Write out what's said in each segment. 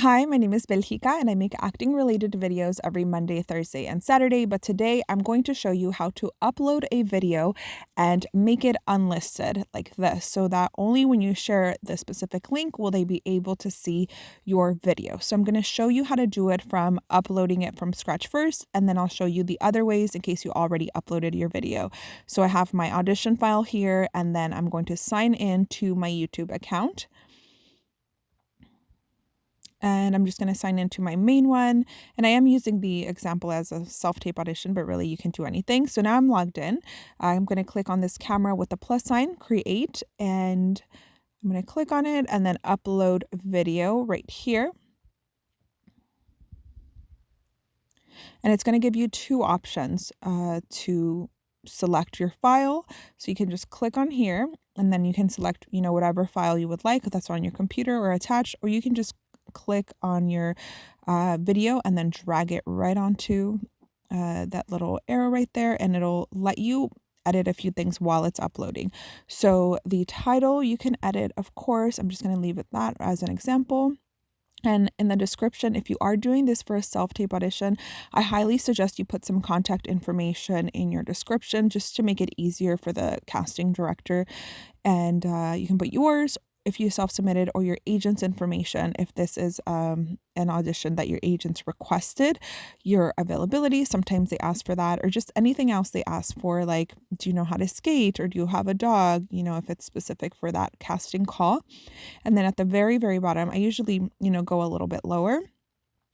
Hi, my name is Belgica and I make acting related videos every Monday, Thursday, and Saturday. But today I'm going to show you how to upload a video and make it unlisted like this so that only when you share the specific link will they be able to see your video. So I'm going to show you how to do it from uploading it from scratch first, and then I'll show you the other ways in case you already uploaded your video. So I have my audition file here, and then I'm going to sign in to my YouTube account and I'm just going to sign into my main one. And I am using the example as a self-tape audition, but really you can do anything. So now I'm logged in. I'm going to click on this camera with the plus sign, create, and I'm going to click on it and then upload video right here. And it's going to give you two options uh, to select your file. So you can just click on here and then you can select, you know, whatever file you would like, if that's on your computer or attached, or you can just click on your uh, video and then drag it right onto uh, that little arrow right there and it'll let you edit a few things while it's uploading. So the title you can edit, of course, I'm just going to leave it that as an example. And in the description, if you are doing this for a self-tape audition, I highly suggest you put some contact information in your description just to make it easier for the casting director. And uh, you can put yours if you self-submitted or your agent's information if this is um, an audition that your agents requested your availability sometimes they ask for that or just anything else they ask for like do you know how to skate or do you have a dog you know if it's specific for that casting call. And then at the very very bottom i usually you know go a little bit lower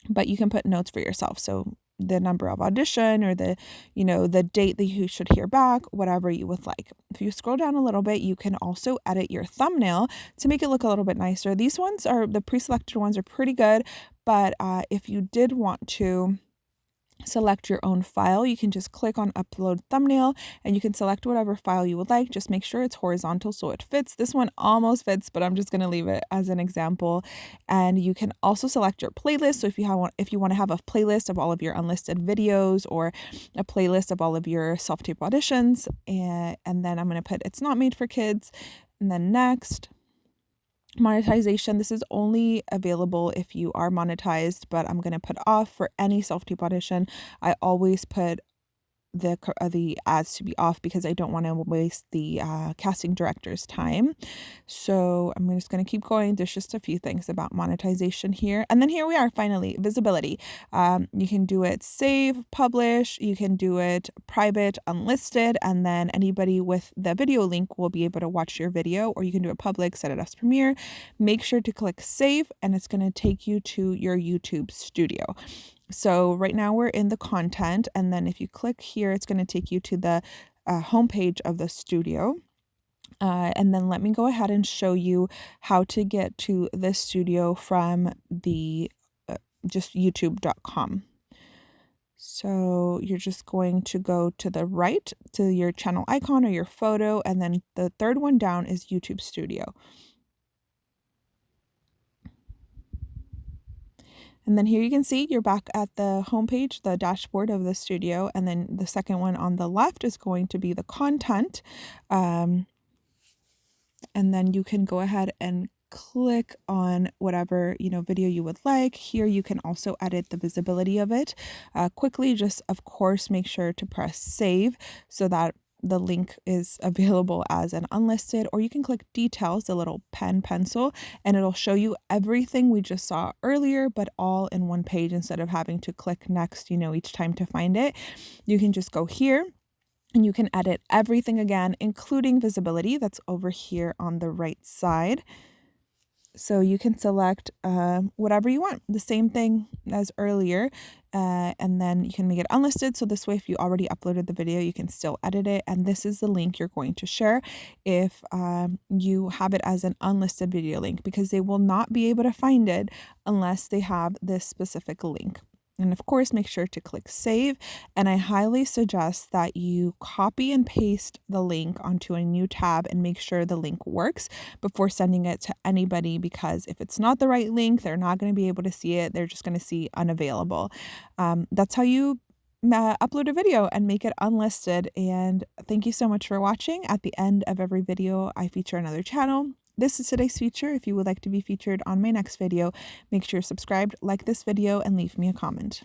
but you can put notes for yourself. So the number of audition or the you know the date that you should hear back whatever you would like. If you scroll down a little bit you can also edit your thumbnail to make it look a little bit nicer. These ones are the pre-selected ones are pretty good but uh, if you did want to select your own file. You can just click on upload thumbnail and you can select whatever file you would like. Just make sure it's horizontal so it fits. This one almost fits, but I'm just going to leave it as an example. And you can also select your playlist. So if you have if you want to have a playlist of all of your unlisted videos or a playlist of all of your self-tape auditions and, and then I'm going to put it's not made for kids and then next monetization. This is only available if you are monetized but i'm going to put off for any self-tape audition i always put the uh, the ads to be off because I don't want to waste the uh, casting director's time. So I'm just going to keep going. There's just a few things about monetization here. And then here we are finally, visibility. Um, you can do it save, publish, you can do it private, unlisted, and then anybody with the video link will be able to watch your video or you can do it public, set it as premiere. Make sure to click save and it's going to take you to your YouTube studio. So right now we're in the content and then if you click here, it's going to take you to the uh, homepage of the studio. Uh, and then let me go ahead and show you how to get to the studio from the uh, just youtube.com. So you're just going to go to the right to your channel icon or your photo and then the third one down is YouTube Studio. And then here you can see you're back at the homepage, the dashboard of the studio. And then the second one on the left is going to be the content. Um, and then you can go ahead and click on whatever you know video you would like here you can also edit the visibility of it uh, quickly just of course make sure to press save so that the link is available as an unlisted or you can click details the little pen pencil and it'll show you everything we just saw earlier but all in one page instead of having to click next you know each time to find it. You can just go here and you can edit everything again including visibility that's over here on the right side so you can select uh, whatever you want, the same thing as earlier, uh, and then you can make it unlisted. So this way, if you already uploaded the video, you can still edit it. And this is the link you're going to share if um, you have it as an unlisted video link because they will not be able to find it unless they have this specific link. And of course, make sure to click save. And I highly suggest that you copy and paste the link onto a new tab and make sure the link works before sending it to anybody because if it's not the right link, they're not going to be able to see it. They're just going to see unavailable. Um, that's how you uh, upload a video and make it unlisted. And thank you so much for watching. At the end of every video, I feature another channel This is today's feature. If you would like to be featured on my next video, make sure you're subscribed, like this video, and leave me a comment.